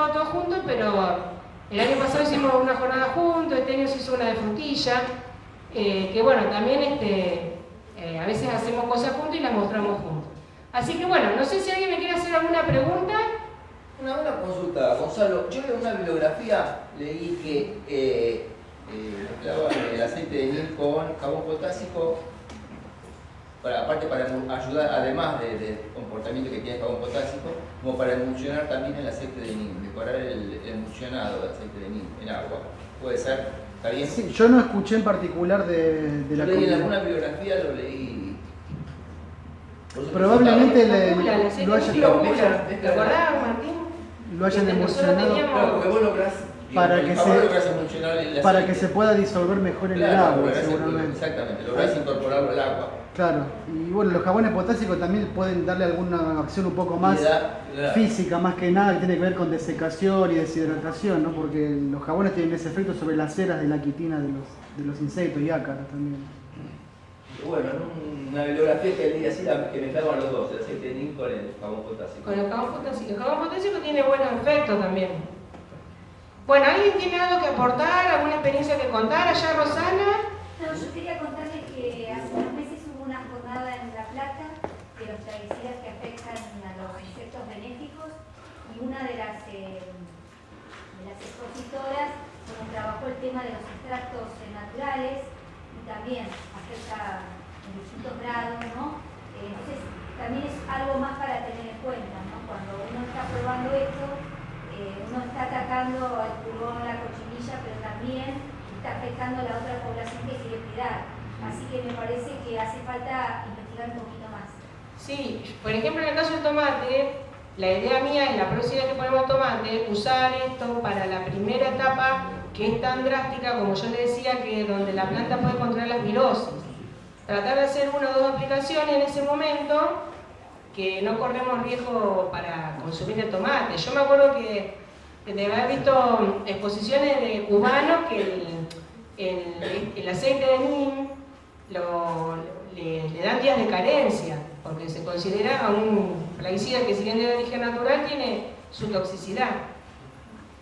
todo, todo junto, pero el año pasado hicimos una jornada juntos, este año se hizo una de frutilla, eh, que bueno, también este, eh, a veces hacemos cosas juntos y las mostramos juntos. Así que bueno, no sé si alguien me quiere hacer alguna pregunta. Una, una consulta, Gonzalo. Yo en una bibliografía leí que eh, eh, el aceite de nil con jabón potásico, para, aparte para ayudar, además del comportamiento que tiene el jabón potásico, como para emulsionar también el aceite de nil, mejorar el, emulsionado del aceite de nil en agua. ¿Puede ser? ¿Está bien? Sí, yo no escuché en particular de, de la leí en alguna bibliografía, lo leí. Probablemente le- lo de hayan- lo mezcla- ¿Te acordás, Martín? lo hayan emulsionado Claro, porque vos lográs, Para que se- para que se pueda disolver mejor en el agua, seguramente. Exactamente, lográs incorporarlo al agua. Claro, y bueno, los jabones potásicos también pueden darle alguna acción un poco más da- física, más que nada, que tiene que ver con desecación y deshidratación, ¿no? Porque los jabones tienen ese efecto sobre las ceras de la quitina de los, de los insectos y ácaros también. Bueno, en una bibliografía que leí así, la- que mezclaban los dos, el aceite de nin con el jabón potásico. Con el jabón potásico. El jabón potásico tiene buenos efectos también. Bueno, ¿alguien tiene algo que aportar? ¿Alguna experiencia que contar? Allá, Rosana. No, yo quería contarles que hace unos meses hubo una jornada en La Plata de los plaguicidas que afectan a los insectos benéficos y una de las, eh, de las expositoras bueno, trabajó el tema de los extractos naturales y también afecta en distintos grados, ¿no? Entonces también es algo más para tener en cuenta, ¿no? Cuando uno está probando esto, eh, uno está atacando al pulgón, la cochinilla, pero también está afectando a la otra población que quiere cuidar. Así que me parece que hace falta investigar un poquito más. Sí, por ejemplo, en el caso del tomate, la idea mía es la próxima vez que ponemos tomate, usar esto para la primera etapa que es tan drástica como yo le decía, que donde la planta puede controlar las virosis. Tratar de hacer una o dos aplicaciones en ese momento que no corremos riesgo para consumir el tomate. Yo me acuerdo que, que de haber visto exposiciones de cubanos que el, el- el aceite de neem lo- le, le dan días de carencia, porque se considera un plaguicida que si bien de origen natural tiene su toxicidad.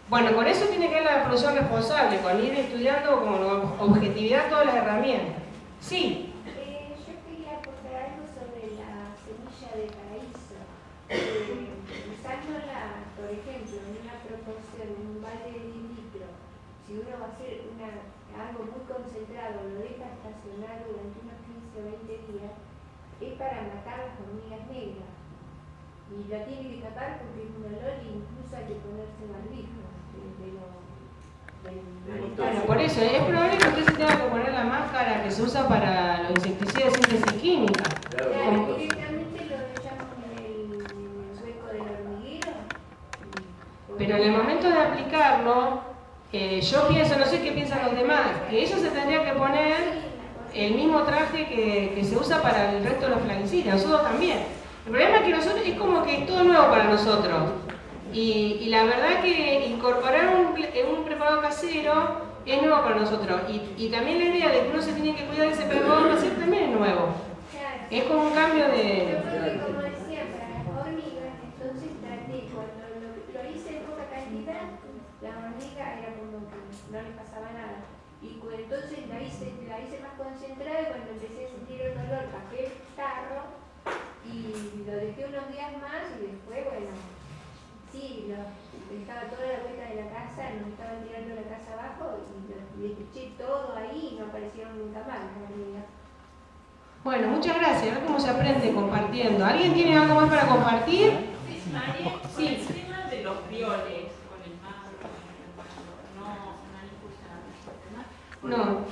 Bueno, con eso tiene que ver la producción responsable, con ir estudiando con objetividad todas las herramientas. Sí, Eh, yo quería aportar algo sobre la semilla de paraíso. Eh, usándola, por ejemplo, en una proporción, en un balde de litro, si uno va a hacer una, algo muy concentrado, lo deja estacionar durante unos 15 o 20 días, es para matar las hormigas negras. Y la tiene que tapar porque es un olor e incluso hay que ponerse barbijo. De, de lo, del- bueno, por eso es probable que usted se tenga que poner la máscara que se usa para los insecticidas de síntesis química. Claro, como- directamente lo echamos en el, hueco del hormiguero. Pero en el momento de aplicarlo, eh, yo pienso, no sé qué piensan los demás, que ellos se tendrían que poner el mismo traje que, que se usa para el resto de los plaguicidas, nosotros también. El problema es que nosotros es como que es todo nuevo para nosotros. Y, y la verdad que incorporar un, ple- un preparado casero es nuevo para nosotros. Y, y también la idea de que uno se tiene que cuidar de ese preparado casero también es nuevo. Es como un cambio de... creo que como decía, para las hormigas, entonces traté, cuando lo, lo hice en poca cantidad, la hormiga era como pasaba nada. Y entonces la hice, la hice más concentrada y cuando empecé a sentir el dolor, bajé el tarro y lo dejé unos días más y después, bueno, sí, lo dejaba toda la vuelta de la casa, nos estaban tirando la casa abajo y lo y eché todo ahí y no aparecieron nunca más. Bueno, muchas gracias. A ver cómo se aprende compartiendo. ¿Alguien tiene algo más para compartir? Sí. Но